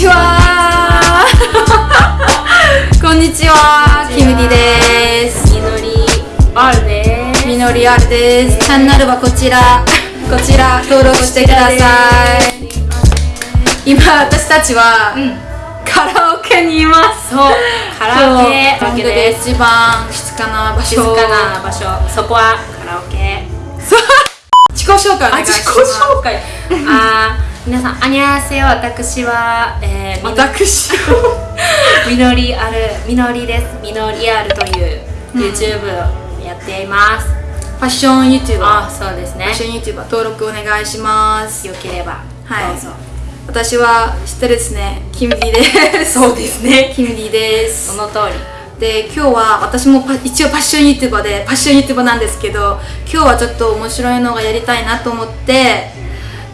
ちは。こんにちは。キムディです。みのり R です。みのりあるです。チャンネルはこちら。こちら登録してください。今私たちは、カラオケにいます。そう。カラオケ。そう。カラオケで一番静かな場所。静かな場所。そこはカラオケ。自己紹介お願いします。介あー 皆さんあにゃーせよ私は、えー、私 みのりあるみのりです。みのりあるという YouTube をやっています、ファッション YouTuber あそうですね。ファッション YouTuber 登録お願いします。よければはい。どうぞ。私は知ってるですね。キムディです。そうですね。キムディです。その通り。で今日は私もパ一応ファッション YouTuber でファッション YouTuber なんですけど今日はちょっと面白いのがやりたいなと思って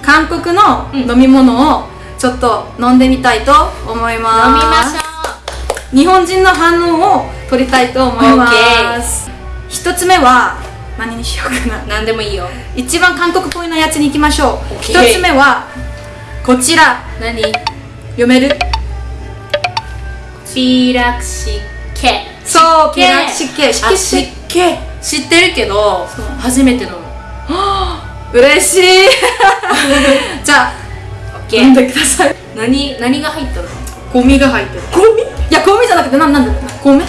韓国のうん。飲み物をちょっと飲んでみたいと思います。飲みましょ日本人の反応を取りたいと思います。一つ目は何にしようかな。う何でもいいよ。一番韓国っぽいのやつに行きましょう。一つ目はこちら。何？読める？ピーラクシケ。そう湿気湿気湿あ気湿気知ってるけど初めて飲む 嬉しい。じゃあ OK 飲んでください。何何が入ったの？ゴミが入ってる。ゴミ？いやゴミじゃなくてなんなんだ？米？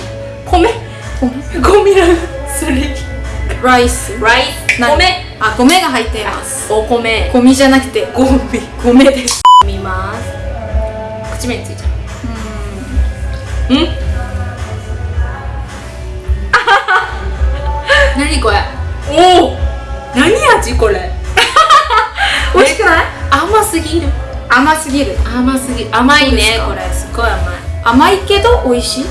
米？米。ゴミラそれライス。ライス？な米？あ米が入っています。お米。ゴミじゃなくてゴミ。米です。見ます。口目についちゃう。うん。何甘すぎる甘いねこれすごい甘い。甘いけど美味しい？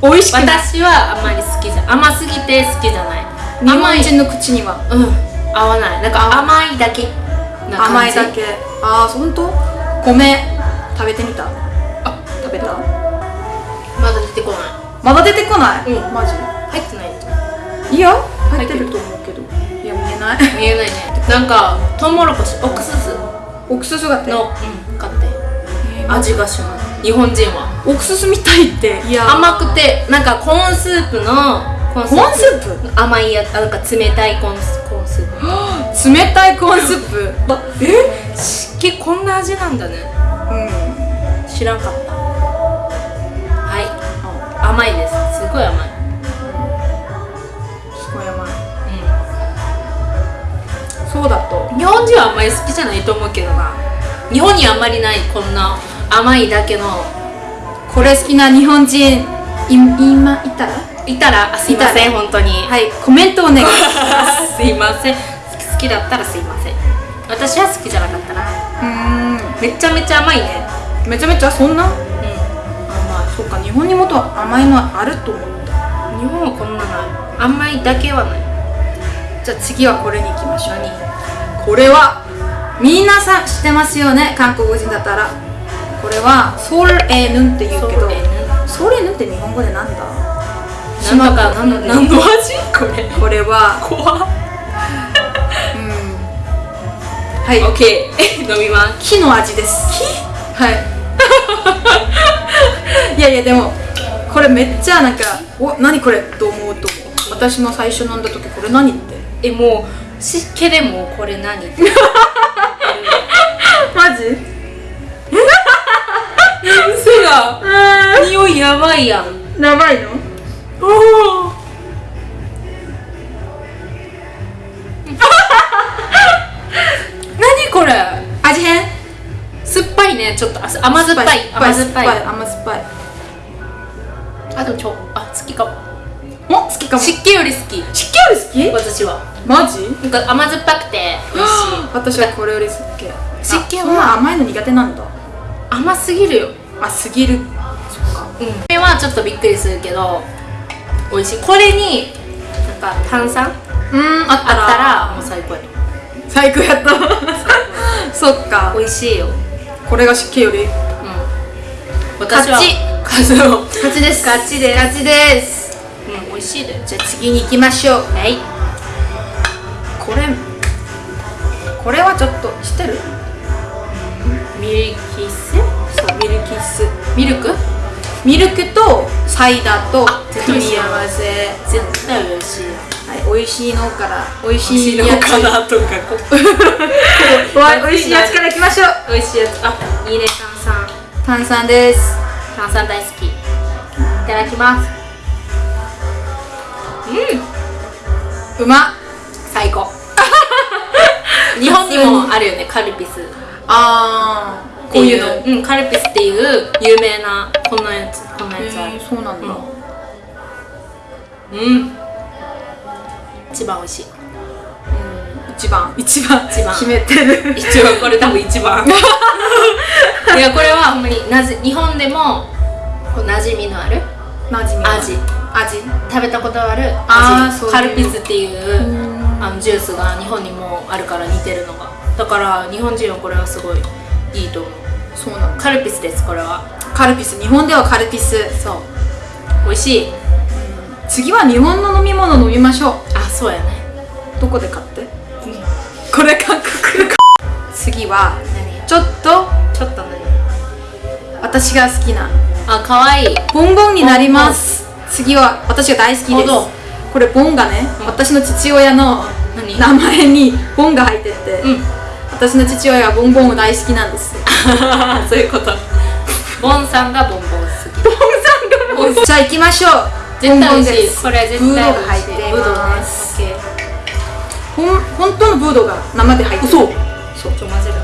美味しく私はあんまり好きじゃ甘すぎて好きじゃない。日甘い本人の口には。うん。合わない。なんか甘いだけ。甘いだけ。ああ本当？米食べてみた？あ食べた？まだ出てこない。まだ出てこない、うん。マジ？入ってないいや入ってると思うけど。いや見えない。見えないね。なんかトウモロコシオクスス。オクススがって。の、うん、味がします。日本人は。オクススみたいっていや。甘くてなんかコーンスープのコーンスープ。甘いやなんか冷たいコーンスコーンスープ。冷たいコーンスープ？え？湿気こんな味なんだね。うん。知らんかった。はい。甘いです。すごい甘い。すごい甘い。そうだと。日本人はあんまり好きじゃないと思うけどな。日本にあんまりないこんな甘いだけのこれ好きな日本人い今いたら？いたら？あすいません本当に。はいコメントお願いします。すいません。好きだったらすいません。私は好きじゃなかったな。うーん。めちゃめちゃ甘いね。めちゃめちゃそんな？う甘いそっか。日本にもっと甘いのあると思った。ん日本はこんなない。甘いだけはない。じゃあ次はこれに行きましょう。これは皆さん知ってますよね？韓国人だったらこれはソルエヌンって言うけどソルエヌ？ンソルエヌンって日本語でなんだ？なんとか島なん何の味これ。これは怖っ。うん。はい。オッケー飲みます。木の味です。木？はい。いやいやでもこれめっちゃなんかお何これと思うと思う。私も最初飲んだ時これ何って。えもう湿気でもこれ何？マジ？嘘だ。匂いやばいやん。やばいの？おお何これ？味変？酸っぱいね。ちょっとあ甘酸っぱい。甘酸っぱい。甘酸っぱい。あでもちょあ好きかも。お？好きかも。湿気より好き。湿気より好き？私は。マジ？なんか甘酸っぱくて美味しい。私はこれより好き湿気は甘いの苦手なんだ。甘すぎるよあすぎる。そっか。うんこれはちょっとびっくりするけど美味しい。これになんか炭酸？うんあった。らもう最高や。最高やった。そっか。美味しいよ。これが湿気より。うん。私は勝ち。勝ちの。勝ちです。勝ちです。勝ちです。うん美味しいで。じゃあ次に行きましょう。はい。これこれはちょっと知ってる？ミルキセそうミルキッス。ミルク？ミルクとサイダーと組み合わせ。絶対美味しい。はい、美味しいのから美味しいのかなとか。わ美味しいやつからいきましょう。美味しいやつ。あいいね炭酸。炭酸です。炭酸大好き。いただきます。うん。うま。っ最高。日本にもあるよねカルピス。あーこういうの。う。んカルピスっていう有名なこんなやつこんなやつある。そうなんだ、うん。一番美味しい。一番。一番。一番。決めてる。一番これ多分一番。いやこれはほんまになじ日本でもこう馴染みのある？馴染みの味。味。食べたことある味。あカルピスっていううん。あのジュースが日本にもあるから似てるのが。だから日本人はこれはすごいいいと思う。そうなんだカルピスですこれは。カルピス。日本ではカルピス。そう。美味しい。次は日本の飲み物飲みましょう。あそうやね。どこで買って、これ韓国。次は何？ちょっとちょっと何？私が好きな。あ可愛い。ボンボンになります。次は私が大好きです。これボンがね、うん。私の父親の何？名前にボンが入ってて、うん私の父親はボンボン大好きなんです。そういうこと。ボンさんがボンボン好き。ボンさんがボンあ行きましょう絶対美味しい。これ絶対美味しいブドす、ほん本当のブドが生で入ってそうそう。ちょ混ぜる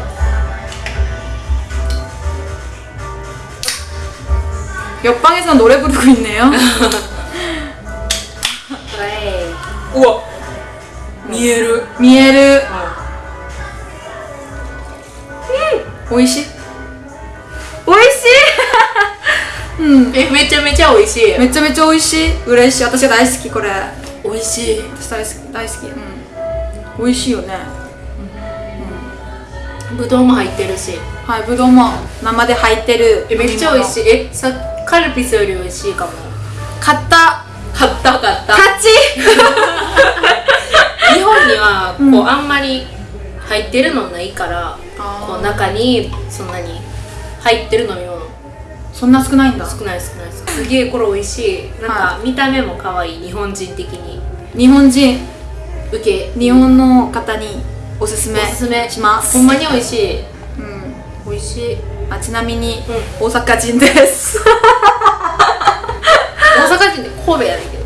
よっぱげさんうわ見える見える美味しい？美味しい？うん。えめちゃめちゃ美味しい。めちゃめちゃ美味しい。嬉しい。私が大好きこれ。美味しい。私大好き。大好き。うん。美味しいよね。ぶどうも入ってるし。はいぶどうも。生で入ってる。えめっちゃ美味しいい。えさカルピスより美味しいかも。買った。買った買った。勝ち。日本にはこう、うん。あんまり入ってるのないからこう中にそんなに入ってる飲み物そんな少ないんだ。少ない少ないすげえこれ美味しい。なんか見た目も可愛い。日本人的に。日本人。受け。日本の方におすすめおすすめ。します。ほんまに美味しい。うん。美味しい。あちなみに、う大阪人です。大阪人で神戸やねんけど。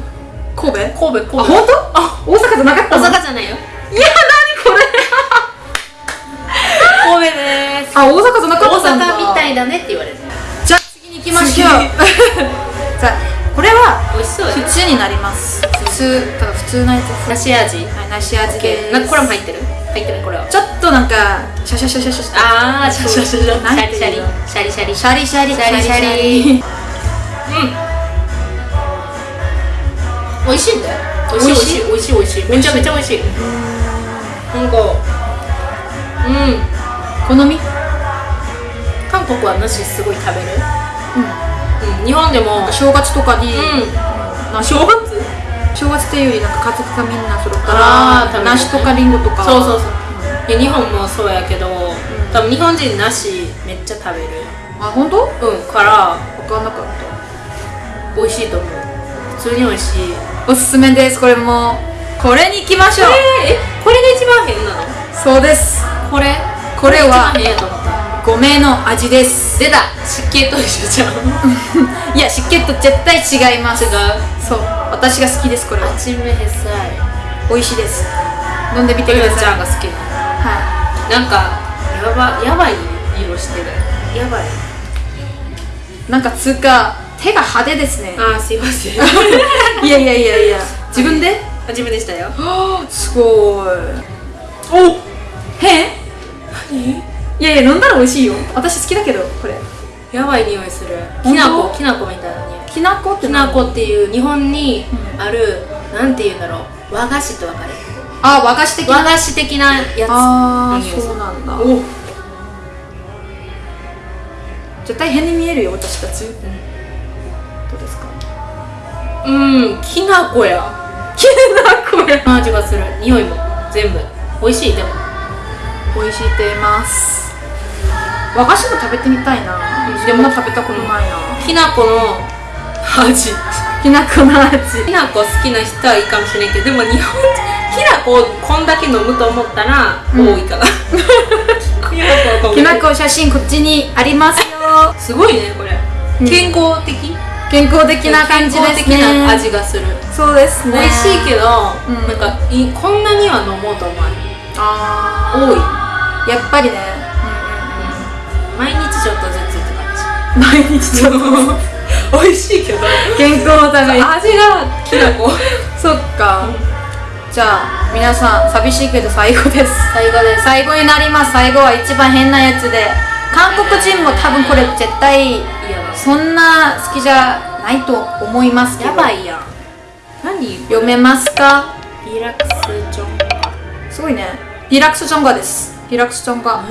神戸？神戸神戸。あ本当？あ大阪じゃなかった大の阪じゃないよいだねって言われて。じゃあ次に行きましょう。次。じゃあこれは美味しそうや普通になります。普通だから普通なやつ梨味。はい梨味です。なんかこれも入ってる？入ってないこれは。ちょっとなんかシャシャシャシャシャあーシャシャシャシャ。なんシャリ。シャリシャリ。シシャリシャリ。シャリシャリ。うん。美味しいんだよ。美味しい美味しい。美味しいめちゃめちゃ美味しい。なんかうん。好み？ココアすごい食べる。うん、うん、日本でも正月とかに、うん、正月？正月っていうよりなんか家族がみんなそっから梨とかりんごとか。そうそうそう、うん、いや日本もそうやけど、多分日本人梨めっちゃ食べる。あ本当？うんから分かんなかった。美味しいと思う。普通に美味しい。おすすめです。これもこれに行きましょう。えれえこれが一番変なの？そうです。これ？これは変やと思う。五名の味です。出た。湿気と一緒じゃん。いや湿気と絶対違います。違う？そう。私が好きですこれは。味めへさい。美味しいです。飲んでみてください。ちゃんが好き。はい。なんかやばやばい色してる。やばい。なんか通過手が派手ですね。あすいません。いやいやいやいや。自分で？でしたよ。すごい。お変何？いやいや飲んだら美味しいよ。私好きだけどこれ。やばい匂いする。きなこきなこみたいな匂い。きなこってきなこっていう日本にうん。ある、なんていうんだろう。和菓子ってわかる？あ和菓子的な？和菓子的なやつああそうなんだ。お絶対変に見えるよ私たち、どうですか？うんきなこや。きなこや。味がする。匂いも全部。美味しいでも。美味しいって言います和菓子も食べてみたいな。でも食べたことないな。きな粉の味。きな粉の味。きな粉好きな人はいいかもしれんけどでも日本人きな粉をこんだけ飲むと思ったら多いかな、きな粉をこんきな粉写真こっちにありますよ。すごいねこれ、うん。健康的？健康的な感じですね。健康的な味がする、そうですね。美味しいけど、うん。なんかいこんなには飲もうと思わない。あ多い。ーやっぱりねちょっとずつってうん毎日ちょっと感じ美味しいけど健康のために。味がきな粉。そっか、じゃあ皆さん寂しいけど最後です。最後です。最後になります。最後は一番変なやつで。韓国人も多分これ絶対そんな好きじゃないと思いますけど。やばいやん。何？読めますか？リラックスジョンすごいね。リラックスチョンガです。リラックスチョンガ。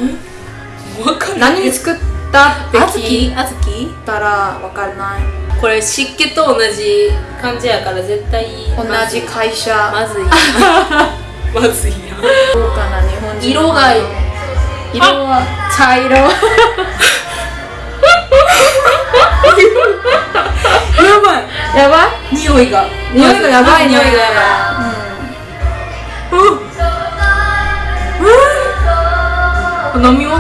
何に作ったって聞いたらわかんない。これ湿気と同じ感じやから絶対同じ会社。まずい。まずいやんどうかな日本人。色が色は？茶色。やばい。やばい？匂いが。匂いがやばいね。匂いがやばい。うん。飲み物？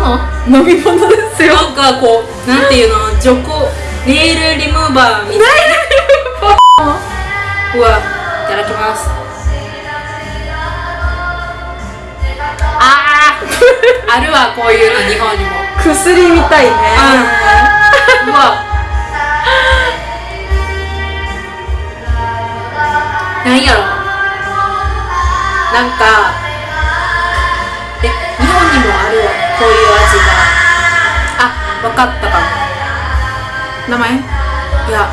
うん、飲み物ですよ。なんかこうなんていうの除光ネイルリムーバーみたいな。うわいただきます。あーあるわこういうの日本にも。薬みたいね。うわ。なんやろなんかえ日本にもあるわこういう味があわかったかも。名前？いや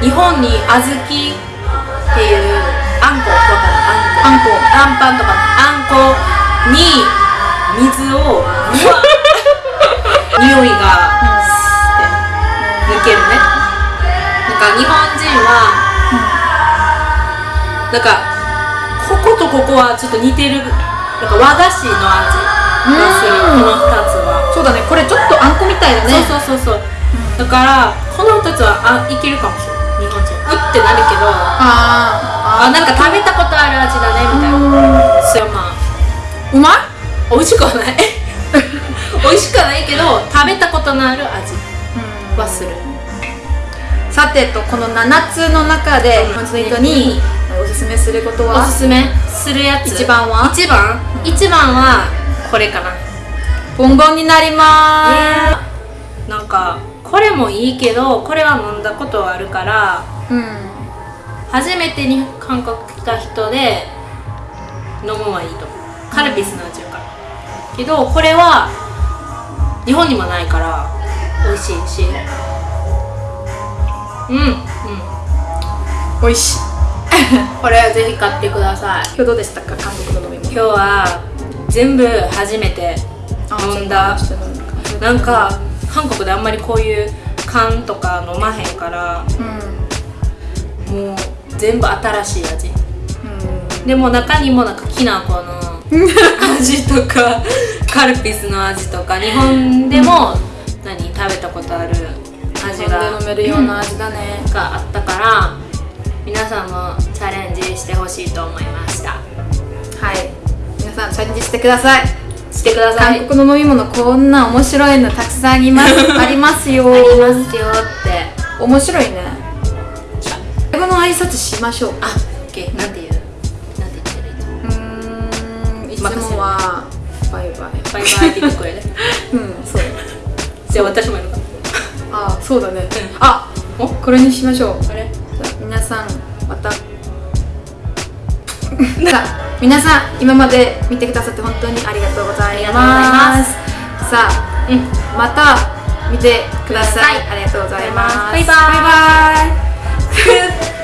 日本に小豆っていうあんこわかるあんこ。あんパンとかの。あんこに水を 匂いがスって抜けるね。なんか日本人はなんかこことここはちょっと似てるなんか和菓子の味がする。うん。この2つ。はそうだね。これちょっとあんこみたいだね。そうそうそうそう。だからこの2つはあいけるかもしれない。日本人。うってなるけどああなんか食べたことある味だねみたいな。それはまあ。うまい？美味しくはない。美味しくはないけど食べたことのある味はする。さてとこの7つの中でうん。日本人の人におすすめすることおはすすめするやつ。一番は？一番。一番はこれかなボンボンになりまなんかこれもいいけどこれは飲んだことはあるからすうん初めてに韓国来た人で飲むはいいと思う。カルピスの味やから。けどこれは日本にもないから美味しいし。うんうん。美味しい。これはぜひ買ってください。今日どうでしたか？韓国の飲み物今日は全部初めて飲んだ。なんか韓国であんまりこういう缶とか飲まへんからうんもう全部新しい味。うん。でも中にもなんかきな粉の味とか カルピスの味とか日本でも何食べたことある味飲が飲めるような味だね。があったから皆さんもチャレンジしてほしいと思いました。はい。皆さんチャレンジしてくださいしてください。韓国の飲み物こんな面白いのたくさんあります。ありますよ。ありますよって。面白いね。英語の挨拶しましょう。あ、オッケー。なんて言う？なんて言ってるうーんいつもはバイバイ。バイバイって言ってくれる。うんそう。じゃあ私もやるか。あそうだね。ん。あおこれにしましょう。あれ？皆さんまたさあ皆さん今まで見てくださって本当にありがとうございます。さあ、うん、また見てください。ありがとうございます。バイバイ。バイバイ。